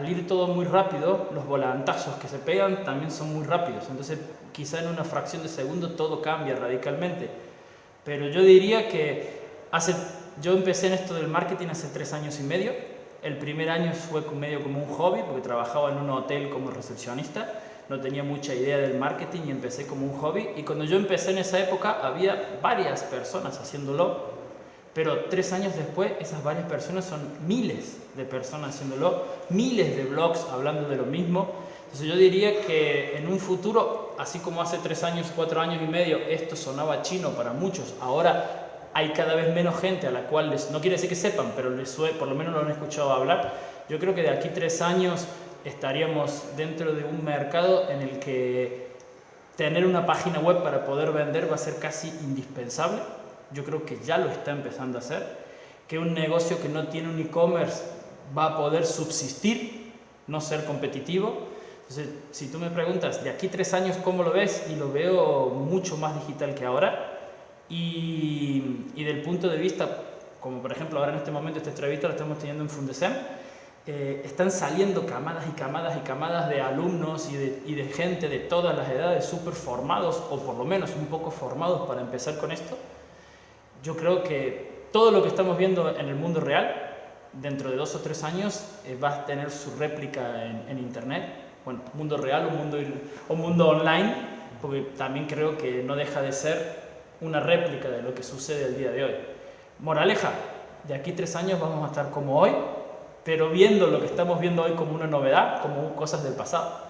al ir todo muy rápido, los volantazos que se pegan también son muy rápidos. Entonces, quizá en una fracción de segundo todo cambia radicalmente. Pero yo diría que hace, yo empecé en esto del marketing hace tres años y medio. El primer año fue medio como un hobby, porque trabajaba en un hotel como recepcionista. No tenía mucha idea del marketing y empecé como un hobby. Y cuando yo empecé en esa época, había varias personas haciéndolo pero tres años después, esas varias personas son miles de personas haciéndolo, miles de blogs hablando de lo mismo. Entonces yo diría que en un futuro, así como hace tres años, cuatro años y medio, esto sonaba chino para muchos, ahora hay cada vez menos gente a la cual les, no quiere decir que sepan, pero les por lo menos lo han escuchado hablar. Yo creo que de aquí tres años estaríamos dentro de un mercado en el que tener una página web para poder vender va a ser casi indispensable yo creo que ya lo está empezando a hacer, que un negocio que no tiene un e-commerce va a poder subsistir, no ser competitivo. Entonces, si tú me preguntas, de aquí tres años, ¿cómo lo ves? Y lo veo mucho más digital que ahora. Y, y del punto de vista, como por ejemplo ahora en este momento esta entrevista la estamos teniendo en Fundesem, eh, están saliendo camadas y camadas y camadas de alumnos y de, y de gente de todas las edades súper formados, o por lo menos un poco formados para empezar con esto yo creo que todo lo que estamos viendo en el mundo real, dentro de dos o tres años, eh, va a tener su réplica en, Internet, bueno, mundo real o mundo, o mundo online, porque también creo que no deja de ser una réplica de lo que sucede el día de hoy. Moraleja, de aquí tres años vamos a estar como hoy, pero viendo lo que estamos viendo hoy como una novedad, como cosas del pasado.